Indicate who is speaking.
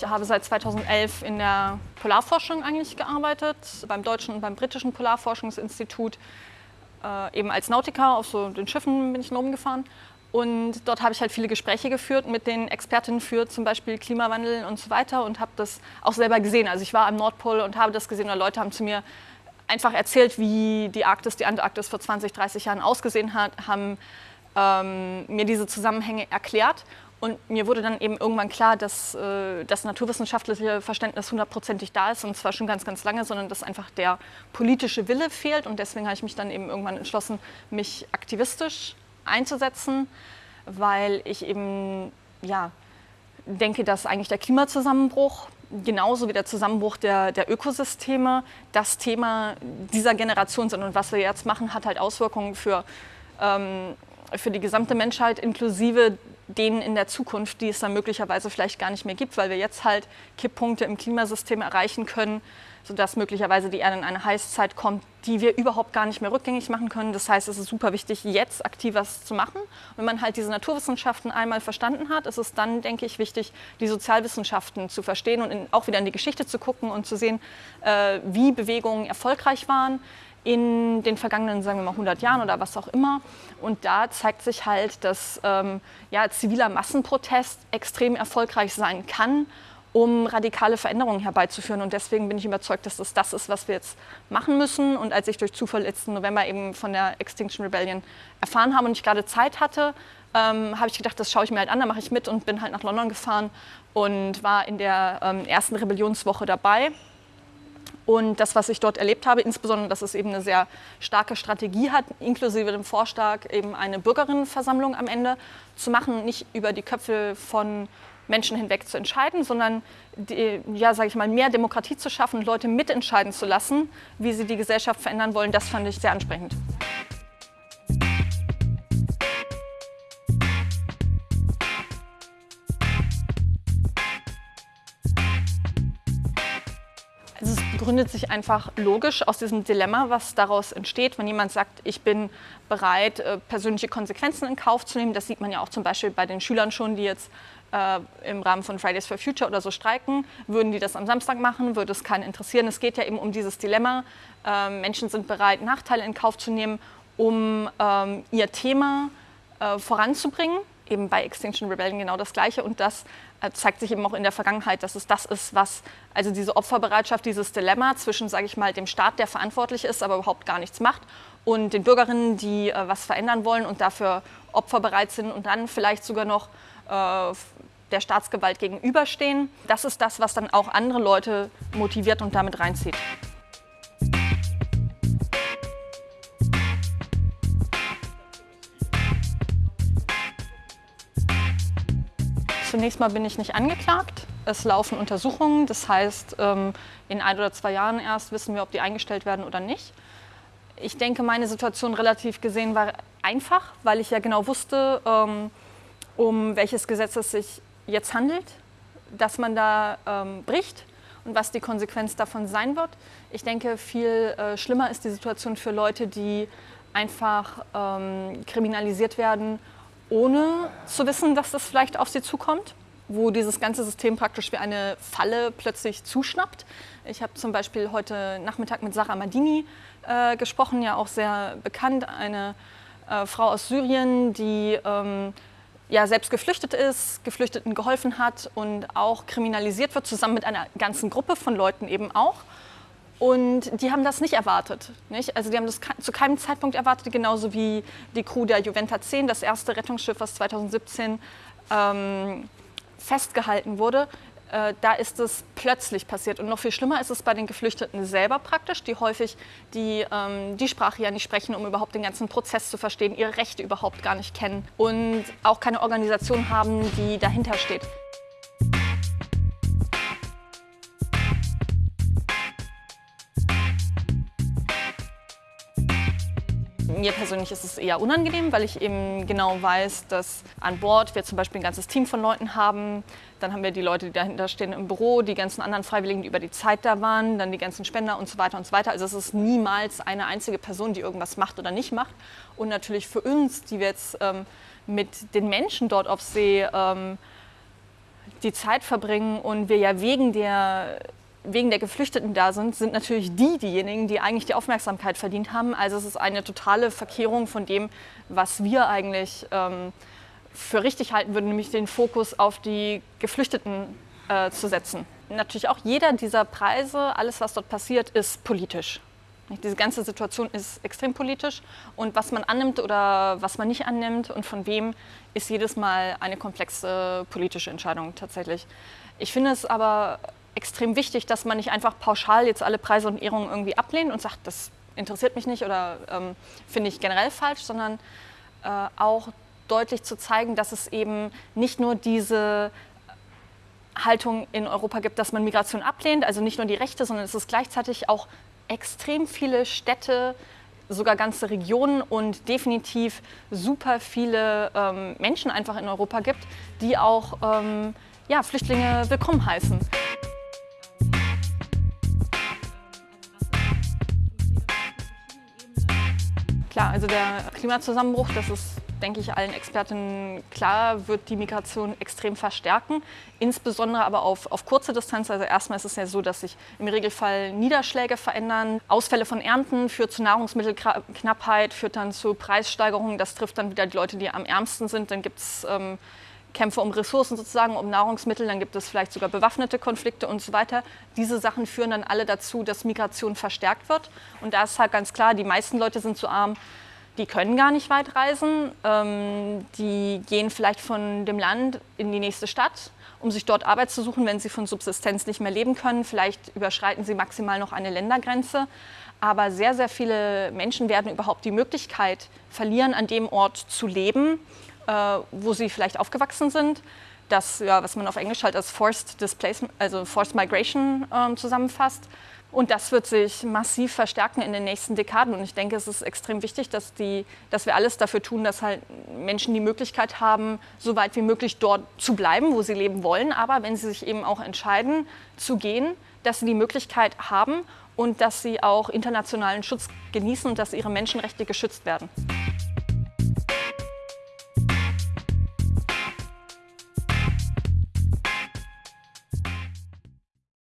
Speaker 1: Ich habe seit 2011 in der Polarforschung eigentlich gearbeitet, beim Deutschen und beim Britischen Polarforschungsinstitut, äh, eben als Nautiker, auf so den Schiffen bin ich rumgefahren. Und dort habe ich halt viele Gespräche geführt mit den Expertinnen für zum Beispiel Klimawandel und so weiter und habe das auch selber gesehen. Also ich war am Nordpol und habe das gesehen und Leute haben zu mir einfach erzählt, wie die Arktis, die Antarktis vor 20, 30 Jahren ausgesehen hat, haben ähm, mir diese Zusammenhänge erklärt. Und mir wurde dann eben irgendwann klar, dass äh, das naturwissenschaftliche Verständnis hundertprozentig da ist und zwar schon ganz, ganz lange, sondern dass einfach der politische Wille fehlt. Und deswegen habe ich mich dann eben irgendwann entschlossen, mich aktivistisch einzusetzen, weil ich eben ja, denke, dass eigentlich der Klimazusammenbruch genauso wie der Zusammenbruch der, der Ökosysteme das Thema dieser Generation sind. Und was wir jetzt machen, hat halt Auswirkungen für, ähm, für die gesamte Menschheit inklusive denen in der Zukunft, die es dann möglicherweise vielleicht gar nicht mehr gibt, weil wir jetzt halt Kipppunkte im Klimasystem erreichen können, sodass möglicherweise die Erde in eine Heißzeit kommt, die wir überhaupt gar nicht mehr rückgängig machen können. Das heißt, es ist super wichtig, jetzt aktiv was zu machen. Wenn man halt diese Naturwissenschaften einmal verstanden hat, ist es dann, denke ich, wichtig, die Sozialwissenschaften zu verstehen und in, auch wieder in die Geschichte zu gucken und zu sehen, äh, wie Bewegungen erfolgreich waren, in den vergangenen, sagen wir mal, 100 Jahren oder was auch immer. Und da zeigt sich halt, dass ähm, ja, ziviler Massenprotest extrem erfolgreich sein kann, um radikale Veränderungen herbeizuführen. Und deswegen bin ich überzeugt, dass das das ist, was wir jetzt machen müssen. Und als ich durch Zufall letzten November eben von der Extinction Rebellion erfahren habe und ich gerade Zeit hatte, ähm, habe ich gedacht, das schaue ich mir halt an, da mache ich mit und bin halt nach London gefahren und war in der ähm, ersten Rebellionswoche dabei. Und das, was ich dort erlebt habe, insbesondere, dass es eben eine sehr starke Strategie hat, inklusive dem Vorschlag, eben eine Bürgerinnenversammlung am Ende zu machen, nicht über die Köpfe von Menschen hinweg zu entscheiden, sondern die, ja, sage ich mal, mehr Demokratie zu schaffen, Leute mitentscheiden zu lassen, wie sie die Gesellschaft verändern wollen, das fand ich sehr ansprechend. Gründet sich einfach logisch aus diesem Dilemma, was daraus entsteht, wenn jemand sagt, ich bin bereit, äh, persönliche Konsequenzen in Kauf zu nehmen. Das sieht man ja auch zum Beispiel bei den Schülern schon, die jetzt äh, im Rahmen von Fridays for Future oder so streiken. Würden die das am Samstag machen, würde es keinen interessieren. Es geht ja eben um dieses Dilemma. Äh, Menschen sind bereit, Nachteile in Kauf zu nehmen, um ähm, ihr Thema äh, voranzubringen eben bei Extinction Rebellion genau das Gleiche. Und das äh, zeigt sich eben auch in der Vergangenheit, dass es das ist, was, also diese Opferbereitschaft, dieses Dilemma zwischen, sage ich mal, dem Staat, der verantwortlich ist, aber überhaupt gar nichts macht, und den Bürgerinnen, die äh, was verändern wollen und dafür opferbereit sind und dann vielleicht sogar noch äh, der Staatsgewalt gegenüberstehen. Das ist das, was dann auch andere Leute motiviert und damit reinzieht. Zunächst mal bin ich nicht angeklagt. Es laufen Untersuchungen, das heißt, ähm, in ein oder zwei Jahren erst wissen wir, ob die eingestellt werden oder nicht. Ich denke, meine Situation relativ gesehen war einfach, weil ich ja genau wusste, ähm, um welches Gesetz es sich jetzt handelt, dass man da ähm, bricht und was die Konsequenz davon sein wird. Ich denke, viel äh, schlimmer ist die Situation für Leute, die einfach kriminalisiert werden ohne zu wissen, dass das vielleicht auf sie zukommt wo dieses ganze System praktisch wie eine Falle plötzlich zuschnappt. Ich habe zum Beispiel heute Nachmittag mit Sarah Madini äh, gesprochen, ja auch sehr bekannt, eine äh, Frau aus Syrien, die ähm, ja selbst geflüchtet ist, Geflüchteten geholfen hat und auch kriminalisiert wird, zusammen mit einer ganzen Gruppe von Leuten eben auch. Und die haben das nicht erwartet. Nicht? Also die haben das zu keinem Zeitpunkt erwartet, genauso wie die Crew der Juventa 10, das erste Rettungsschiff, was 2017 ähm, festgehalten wurde. Äh, da ist es plötzlich passiert. Und noch viel schlimmer ist es bei den Geflüchteten selber praktisch, die häufig die, ähm, die Sprache ja nicht sprechen, um überhaupt den ganzen Prozess zu verstehen, ihre Rechte überhaupt gar nicht kennen und auch keine Organisation haben, die dahinter steht. Mir persönlich ist es eher unangenehm, weil ich eben genau weiß, dass an Bord wir zum Beispiel ein ganzes Team von Leuten haben. Dann haben wir die Leute, die dahinter stehen im Büro, die ganzen anderen Freiwilligen, die über die Zeit da waren, dann die ganzen Spender und so weiter und so weiter. Also es ist niemals eine einzige Person, die irgendwas macht oder nicht macht. Und natürlich für uns, die wir jetzt ähm, mit den Menschen dort auf See ähm, die Zeit verbringen und wir ja wegen der wegen der Geflüchteten da sind, sind natürlich die diejenigen, die eigentlich die Aufmerksamkeit verdient haben. Also es ist eine totale Verkehrung von dem, was wir eigentlich ähm, für richtig halten würden, nämlich den Fokus auf die Geflüchteten äh, zu setzen. Natürlich auch jeder dieser Preise, alles was dort passiert, ist politisch. Diese ganze Situation ist extrem politisch und was man annimmt oder was man nicht annimmt und von wem, ist jedes Mal eine komplexe politische Entscheidung tatsächlich. Ich finde es aber extrem wichtig, dass man nicht einfach pauschal jetzt alle Preise und Ehrungen irgendwie ablehnt und sagt, das interessiert mich nicht oder ähm, finde ich generell falsch, sondern äh, auch deutlich zu zeigen, dass es eben nicht nur diese Haltung in Europa gibt, dass man Migration ablehnt, also nicht nur die Rechte, sondern es ist gleichzeitig auch extrem viele Städte, sogar ganze Regionen und definitiv super viele ähm, Menschen einfach in Europa gibt, die auch ähm, ja, Flüchtlinge willkommen heißen. Klar, also der Klimazusammenbruch, das ist denke ich, allen Expertinnen klar, wird die Migration extrem verstärken, insbesondere aber auf, auf kurze Distanz. Also erstmal ist es ja so, dass sich im Regelfall Niederschläge verändern. Ausfälle von Ernten führt zu Nahrungsmittelknappheit, führt dann zu Preissteigerungen. Das trifft dann wieder die Leute, die am ärmsten sind. Dann gibt es ähm, Kämpfe um Ressourcen sozusagen, um Nahrungsmittel, dann gibt es vielleicht sogar bewaffnete Konflikte und so weiter. Diese Sachen führen dann alle dazu, dass Migration verstärkt wird. Und da ist halt ganz klar, die meisten Leute sind zu arm, die können gar nicht weit reisen. Ähm, die gehen vielleicht von dem Land in die nächste Stadt, um sich dort Arbeit zu suchen, wenn sie von Subsistenz nicht mehr leben können. Vielleicht überschreiten sie maximal noch eine Ländergrenze. Aber sehr, sehr viele Menschen werden überhaupt die Möglichkeit verlieren, an dem Ort zu leben, äh, wo sie vielleicht aufgewachsen sind. Das, ja, was man auf Englisch halt als Forced Displacement, also Forced Migration äh, zusammenfasst. Und das wird sich massiv verstärken in den nächsten Dekaden. Und ich denke, es ist extrem wichtig, dass, die, dass wir alles dafür tun, dass halt Menschen die Möglichkeit haben, so weit wie möglich dort zu bleiben, wo sie leben wollen. Aber wenn sie sich eben auch entscheiden, zu gehen, dass sie die Möglichkeit haben und dass sie auch internationalen Schutz genießen und dass ihre Menschenrechte geschützt werden.